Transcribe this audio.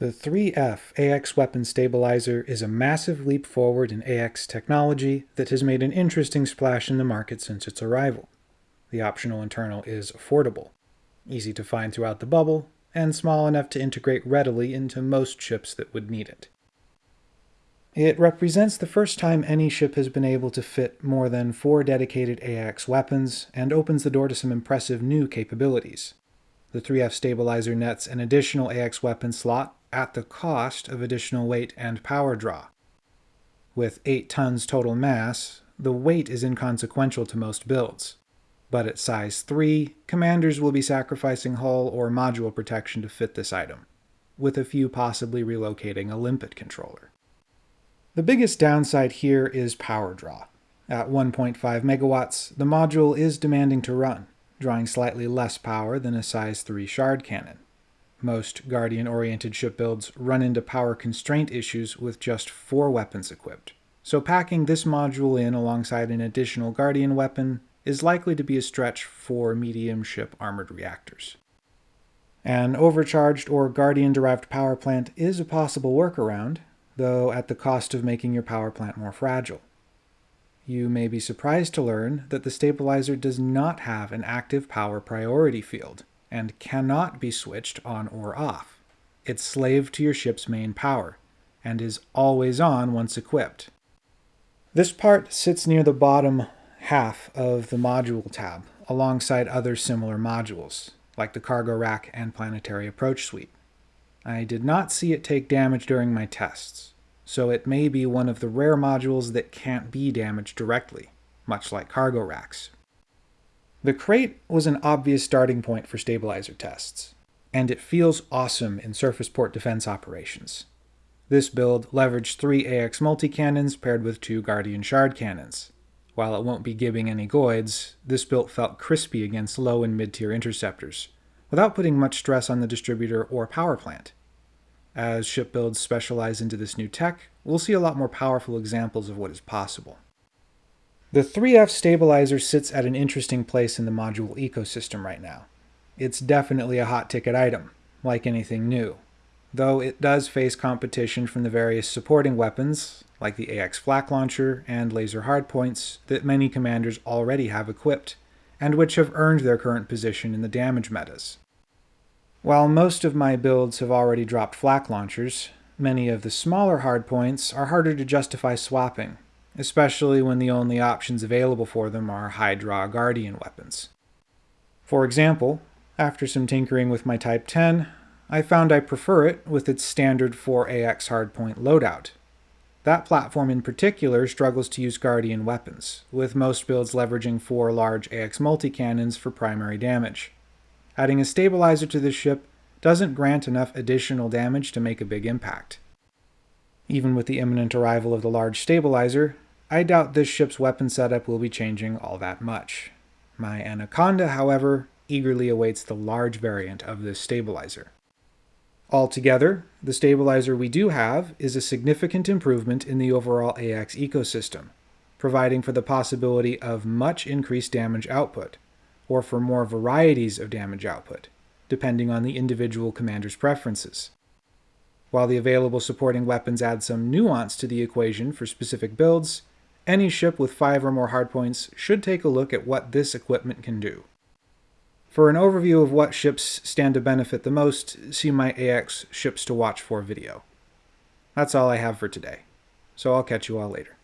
The 3F AX weapon stabilizer is a massive leap forward in AX technology that has made an interesting splash in the market since its arrival. The optional internal is affordable, easy to find throughout the bubble, and small enough to integrate readily into most ships that would need it. It represents the first time any ship has been able to fit more than four dedicated AX weapons, and opens the door to some impressive new capabilities. The 3F stabilizer nets an additional AX weapon slot at the cost of additional weight and power draw. With 8 tons total mass, the weight is inconsequential to most builds. But at size 3, commanders will be sacrificing hull or module protection to fit this item, with a few possibly relocating a limpet controller. The biggest downside here is power draw. At 1.5 megawatts, the module is demanding to run, drawing slightly less power than a size 3 shard cannon. Most Guardian-oriented ship builds run into power constraint issues with just four weapons equipped, so packing this module in alongside an additional Guardian weapon is likely to be a stretch for medium ship armored reactors. An overcharged or Guardian-derived power plant is a possible workaround, though at the cost of making your power plant more fragile. You may be surprised to learn that the stabilizer does not have an active power priority field, and cannot be switched on or off. It's slave to your ship's main power, and is always on once equipped. This part sits near the bottom half of the module tab, alongside other similar modules, like the cargo rack and planetary approach suite. I did not see it take damage during my tests, so it may be one of the rare modules that can't be damaged directly, much like cargo racks. The Krait was an obvious starting point for stabilizer tests, and it feels awesome in surface port defense operations. This build leveraged three AX multi-cannons paired with two Guardian Shard cannons. While it won't be gibbing any goids, this build felt crispy against low and mid-tier interceptors, without putting much stress on the distributor or power plant. As ship builds specialize into this new tech, we'll see a lot more powerful examples of what is possible. The 3F stabilizer sits at an interesting place in the module ecosystem right now. It's definitely a hot ticket item, like anything new, though it does face competition from the various supporting weapons, like the AX flak launcher and laser hardpoints, that many commanders already have equipped, and which have earned their current position in the damage metas. While most of my builds have already dropped flak launchers, many of the smaller hardpoints are harder to justify swapping, especially when the only options available for them are high-draw Guardian weapons. For example, after some tinkering with my Type 10, I found I prefer it with its standard 4AX hardpoint loadout. That platform in particular struggles to use Guardian weapons, with most builds leveraging four large AX multi-cannons for primary damage. Adding a stabilizer to the ship doesn't grant enough additional damage to make a big impact. Even with the imminent arrival of the large stabilizer, I doubt this ship's weapon setup will be changing all that much. My Anaconda, however, eagerly awaits the large variant of this stabilizer. Altogether, the stabilizer we do have is a significant improvement in the overall AX ecosystem, providing for the possibility of much increased damage output, or for more varieties of damage output, depending on the individual commander's preferences. While the available supporting weapons add some nuance to the equation for specific builds, any ship with 5 or more hardpoints should take a look at what this equipment can do. For an overview of what ships stand to benefit the most, see my AX Ships to Watch For video. That's all I have for today, so I'll catch you all later.